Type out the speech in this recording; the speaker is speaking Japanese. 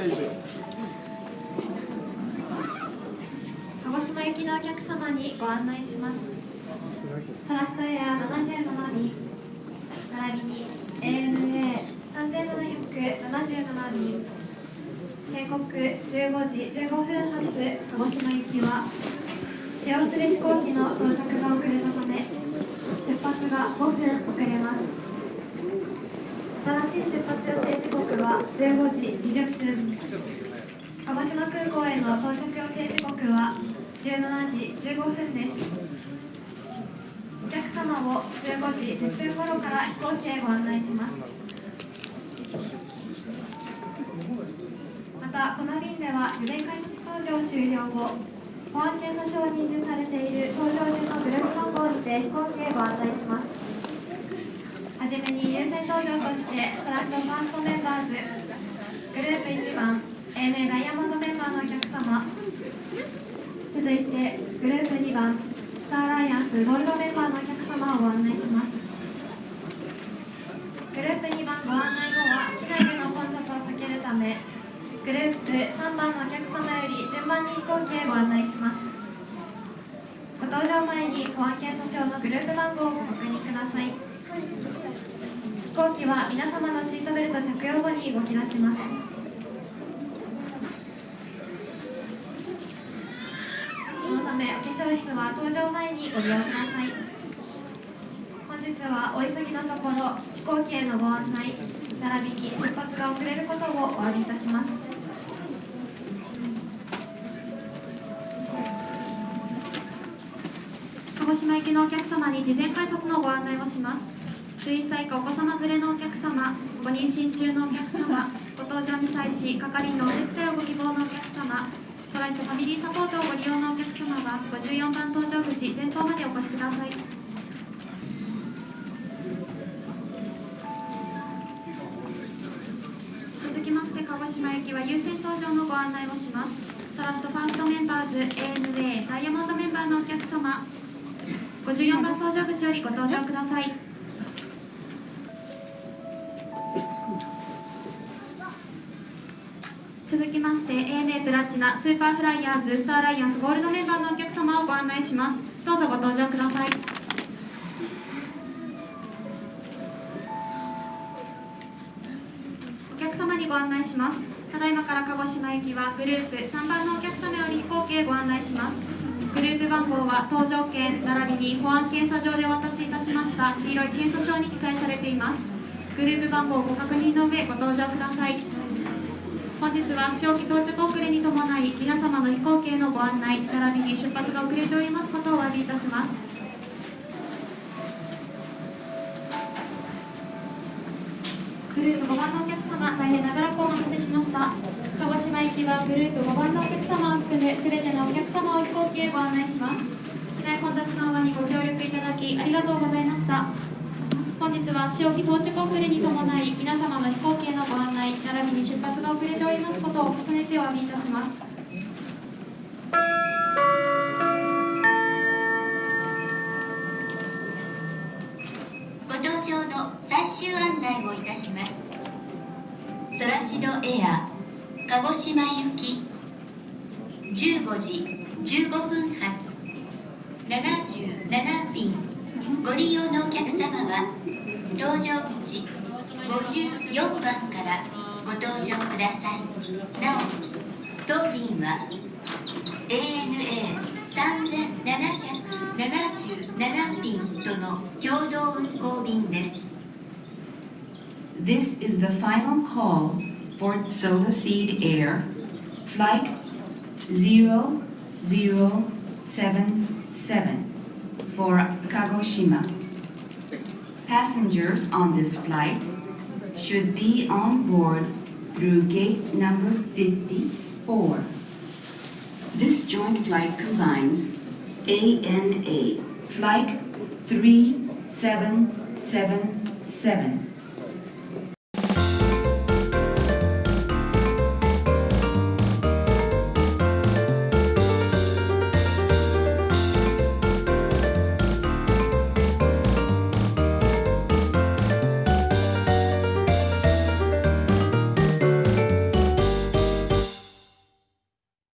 鹿児島行きのお客様にご案内します。ソラストエア77便並びに ANA3777 便。定刻15時15分発鹿児島行きは使用する飛行機の到着が遅れたため出発が5分遅れます。新しい出発予定時刻は15時20分。鹿児島空港への到着予定時刻は17時15分です。お客様を15時10分頃から飛行機へご案内します。またこの便では事前改札搭乗終了後保安検査証に印字されている搭乗順のグループ番号にて飛行機へご案内します。はじめに優先登場としてソラシドファーストメンバーズグループ1番 ANA ダイヤモンドメンバーのお客様。続いてグループ2番スターアライアンスゴールドメンバーのお客様をご案内します。グループ2番ご案内後は機内での混雑を避けるためグループ3番のお客様より順番に飛行機へご案内します。ご搭乗前に保安検査証のグループ番号をご確認ください。行機は皆様のシートベルト着用後に動き出します。そのためお化粧室は搭乗前にご利用ください。本日はお急ぎのところ飛行機へのご案内並びに出発が遅れることをお詫びいたします。鹿児島行きのお客様に事前改札のご案内をします。11歳以下お子様連れのお客様ご妊娠中のお客様ご搭乗に際し係員のお手伝いをご希望のお客様ソライスとファミリーサポートをご利用のお客様は54番搭乗口前方までお越しください。続きまして鹿児島行きは優先搭乗のご案内をします。ソラシとファーストメンバーズ ANA ダイヤモンドメンバーのお客様54番搭乗口よりご搭乗ください。続きまして ANA プラチナスーパーフライヤーズスターアライアンスゴールドメンバーのお客様をご案内します。どうぞご搭乗ください。お客様にご案内します。ただいまから鹿児島行きはグループ3番のお客様より飛行機へご案内します。グループ番号は搭乗券並びに保安検査場でお渡しいたしました黄色い検査証に記載されています。グループ番号をご確認の上ご搭乗ください。本日は使用機到着遅れに伴い皆様の飛行機へのご案内並びに出発が遅れておりますことをお詫びいたします。グループ5番のお客様大変長らくお待たせしました。鹿児島行きはグループ5番のお客様を含むすべてのお客様を飛行機へご案内します。機内混雑緩和にご協力いただきありがとうございました。本日は使用機到着遅れに伴い皆様の飛行機に出発が遅れておりますことを重ねてお詫びいたします。ご搭乗の最終案内をいたします。ソラシドエア鹿児島行き15時15分発77便ご利用のお客様は搭乗口。54番からご搭乗くださいなお当便は ANA3777 便との共同運航便です This is the final call for Solaseed Air, Flight 0077 for Kagoshima. Passengers on this flight should be on board through gate number 54. This joint flight combines ANA Flight 3777